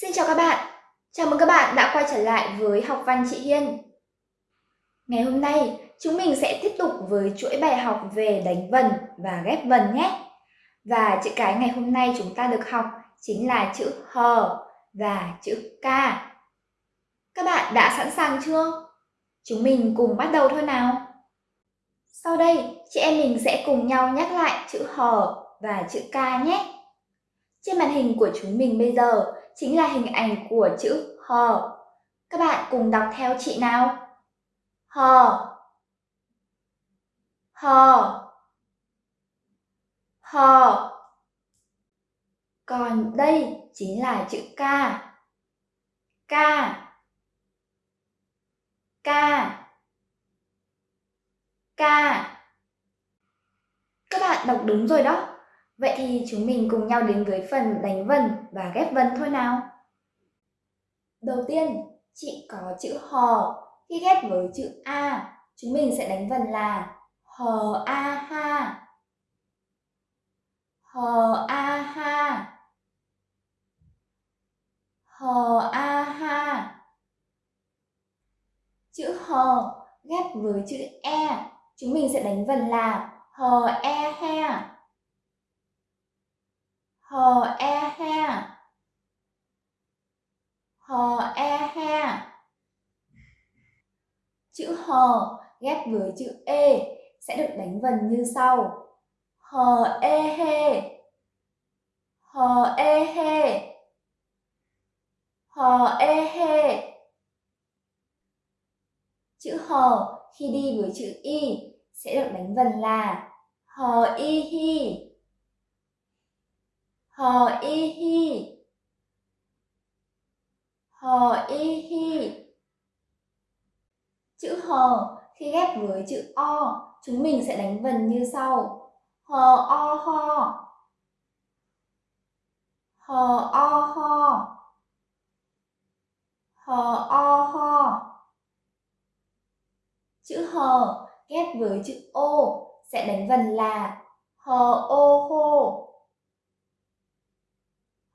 Xin chào các bạn, chào mừng các bạn đã quay trở lại với học văn chị Hiên. Ngày hôm nay, chúng mình sẽ tiếp tục với chuỗi bài học về đánh vần và ghép vần nhé. Và chữ cái ngày hôm nay chúng ta được học chính là chữ hờ và chữ ca. Các bạn đã sẵn sàng chưa? Chúng mình cùng bắt đầu thôi nào. Sau đây, chị em mình sẽ cùng nhau nhắc lại chữ hờ và chữ ca nhé. Trên màn hình của chúng mình bây giờ chính là hình ảnh của chữ hờ. Các bạn cùng đọc theo chị nào. Hờ. Hờ. Hờ. Còn đây chính là chữ ca. Ca. Ca. Ca. Các bạn đọc đúng rồi đó. Vậy thì chúng mình cùng nhau đến với phần đánh vần và ghép vần thôi nào. Đầu tiên, chị có chữ hò. Khi ghép với chữ A, chúng mình sẽ đánh vần là hò A ha. Hò A ha. Hò A ha. Chữ hò ghép với chữ E, chúng mình sẽ đánh vần là hò E ha hờ e ha. Hờ e ha. Chữ hờ ghép với chữ e sẽ được đánh vần như sau. Hờ e he. Hờ e he. Hờ e he. Chữ hờ khi đi với chữ y sẽ được đánh vần là hờ y hi hò y hi hò y hi chữ hò khi ghép với chữ o, chúng mình sẽ đánh vần như sau. Hò o ho hò o ho hò o ho chữ hò ghép với chữ ô sẽ đánh vần là hò ô hô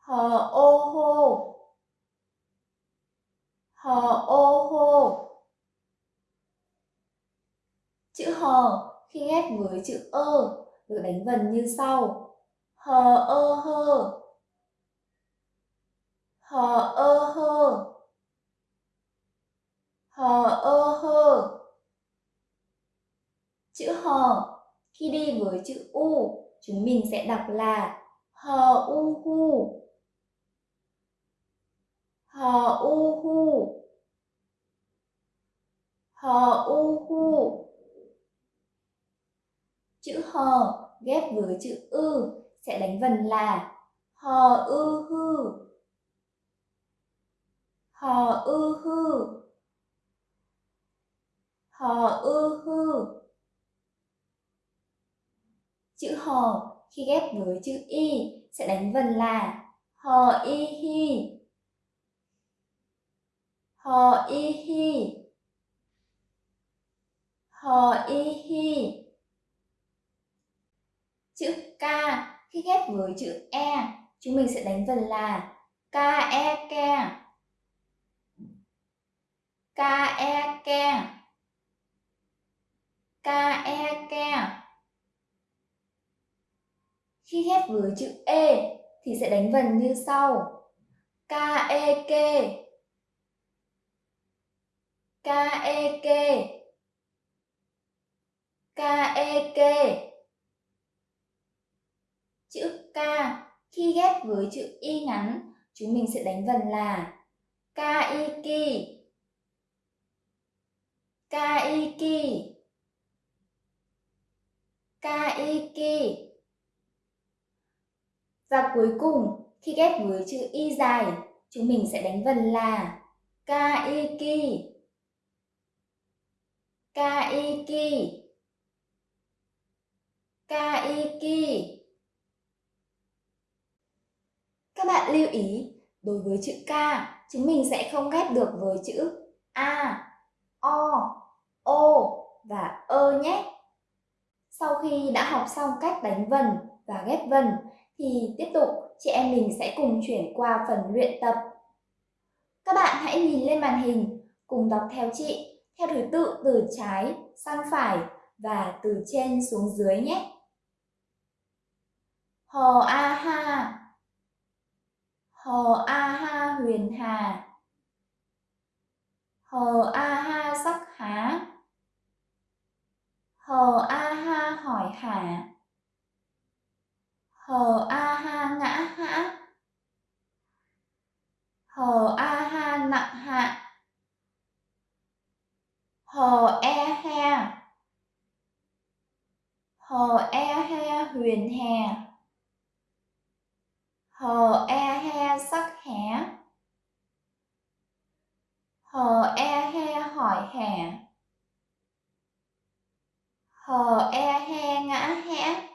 hờ ô hô hờ ô hô chữ hờ khi ghép với chữ ơ được đánh vần như sau. Hờ ơ hơ hờ ơ hơ hờ ơ hơ chữ hờ khi đi với chữ u, chúng mình sẽ đọc là hờ u hu hờ u hu hờ u hu chữ hờ ghép với chữ ư sẽ đánh vần là hờ ư hư hờ ư hư hờ ư hư chữ hò khi ghép với chữ y sẽ đánh vần là hò y hi hò y hi. Hò y hi. Chữ k, khi ghép với chữ e chúng mình sẽ đánh vần là k e ke k e ke k e ke khi ghép với chữ e thì sẽ đánh vần như sau. K e ke k e k. E chữ k, khi ghép với chữ y ngắn, chúng mình sẽ đánh vần là k i ki k i k. I và cuối cùng, khi ghép với chữ y dài, chúng mình sẽ đánh vần là k i kaiki. Kaiki. Các bạn lưu ý đối với chữ k chúng mình sẽ không ghép được với chữ a o o và ơ nhé. Sau khi đã học xong cách đánh vần và ghép vần thì tiếp tục chị em mình sẽ cùng chuyển qua phần luyện tập. Các bạn hãy nhìn lên màn hình, cùng đọc theo chị, theo thứ tự, từ trái sang phải và từ trên xuống dưới nhé. Hò A Ha. Hò A Ha huyền hà. Hò A Ha sắc há. Hò A Ha hỏi hả Hò A Ha ngã hã Hò A Ha nặng hạ Hò E he Hò E he huyền hè hờ e he sắc hé hờ e he hè, hờ e he ngã hẽ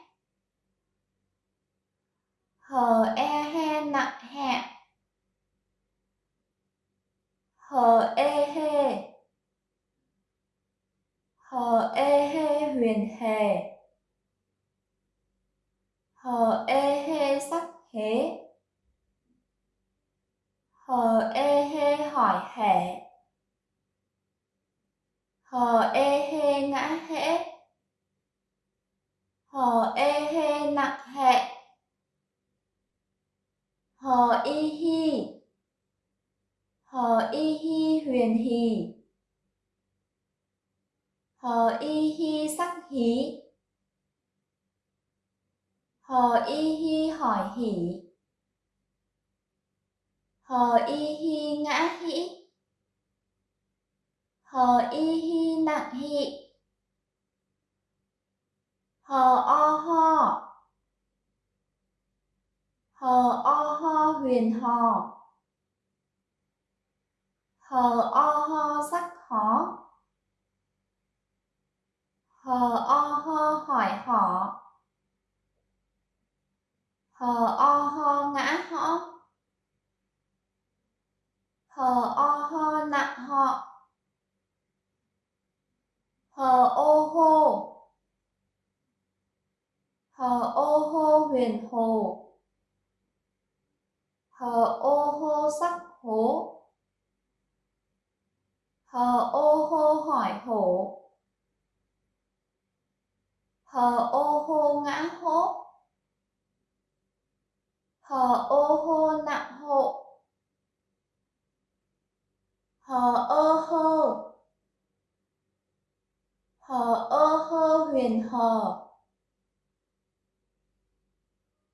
hờ e he nặng hẹ hờ e he. Hờ e he huyền hề hờ e he sắc hế hờ ê hê hỏi hẻ hờ ê hê ngã hễ hờ ê hê nặng hệ hờ y hi hờ y hì. Hờ y hi sắc hí hờ y hi hỏi hỉ. Hờ y hi ngã hỉ, hờ y hi nặng hị hờ o ho. Hờ o ho huyền hò hờ o ho sắc hó hờ o ho hỏi họ. Hờ o ho ngã họ, hờ o ho nặng họ. Hờ ô hô hờ ô hô huyền hồ. Hờ ô hô sắc hố hờ ô hô hỏi hổ. Hờ ô hô ngã hố hờ ô hô nặng hộ hờ ơ hơ hờ ơ hơ huyền hờ.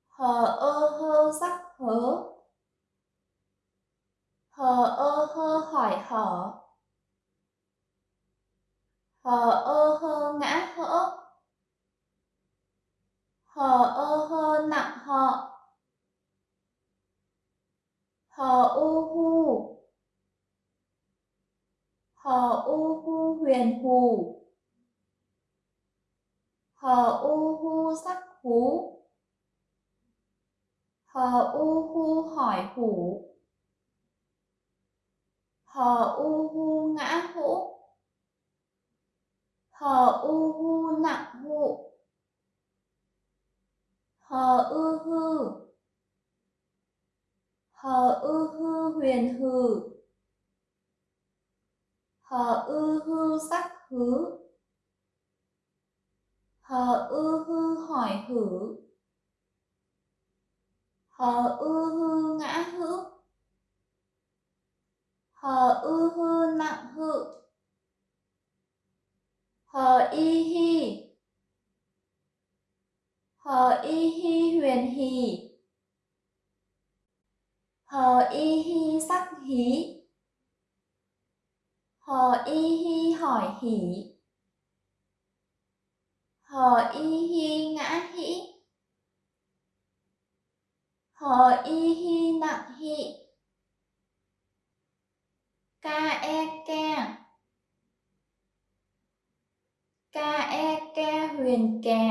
Hờ ơ hơ sắc hớ hờ ơ hơ hỏi hở hờ ơ hơ ngã hỡ. Hờ ơ hơ nặng họ. Hờ u hu. Hờ u hu huyền hù. Hờ u hu sắc hú. Hờ u hu hỏi hủ. Hờ u hu ngã hũ hờ u hu nặng hụ hờ ư hư hờ ư hư huyền hừ hờ ư hư sắc hứ hờ ư hư hỏi hử hờ ư hư ngã hữu hờ ư hư nặng hữu hờ y hi. Hờ y hi huyền hì hờ y hi sắc hí hờ y hi hỏi hỉ hờ y hi ngã hĩ hờ y hi nặng hị ca e ke. KEK e huyền kè.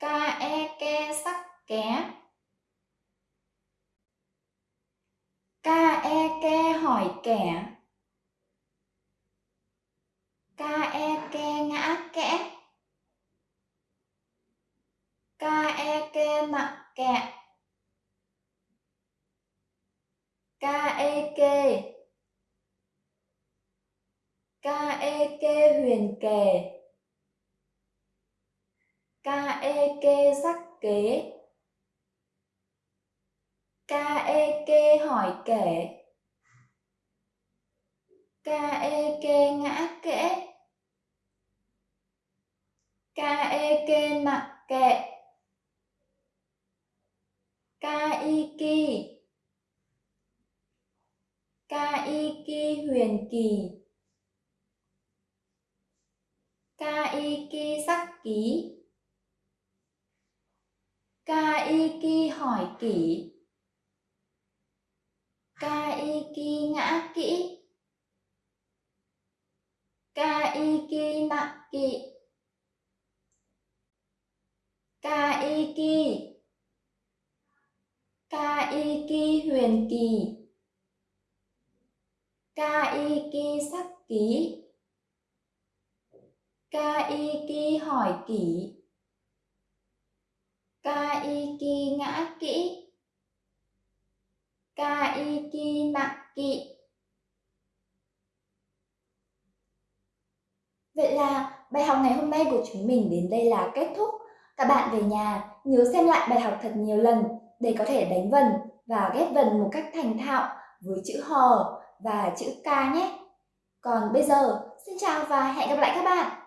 KEK e, sắc ké KEK hỏi kẻ. KEK e, ngã kẽ. KEK e, nặng kẹ. KEK e kê ca e kê huyền kề ca e kê sắc kế. Ca e kê hỏi kể. Ca e kê ngã kẽ. Ca e kê nặng kệ. Ca y ki ca y ki huyền kỳ. Ca y ki sắc ký ca y ki hỏi kỹ, ca y ki ngã kỹ ca y ki nặng kỹ, ca y ki ca ki huyền kỳ ca y ki sắc ký ca y ki hỏi kỹ, ca y ki ngã kỹ ca y ki nặng kỵ Vậy là bài học ngày hôm nay của chúng mình đến đây là kết thúc. Các bạn về nhà nhớ xem lại bài học thật nhiều lần để có thể đánh vần và ghép vần một cách thành thạo với chữ hò và chữ ca nhé. Còn bây giờ, xin chào và hẹn gặp lại các bạn!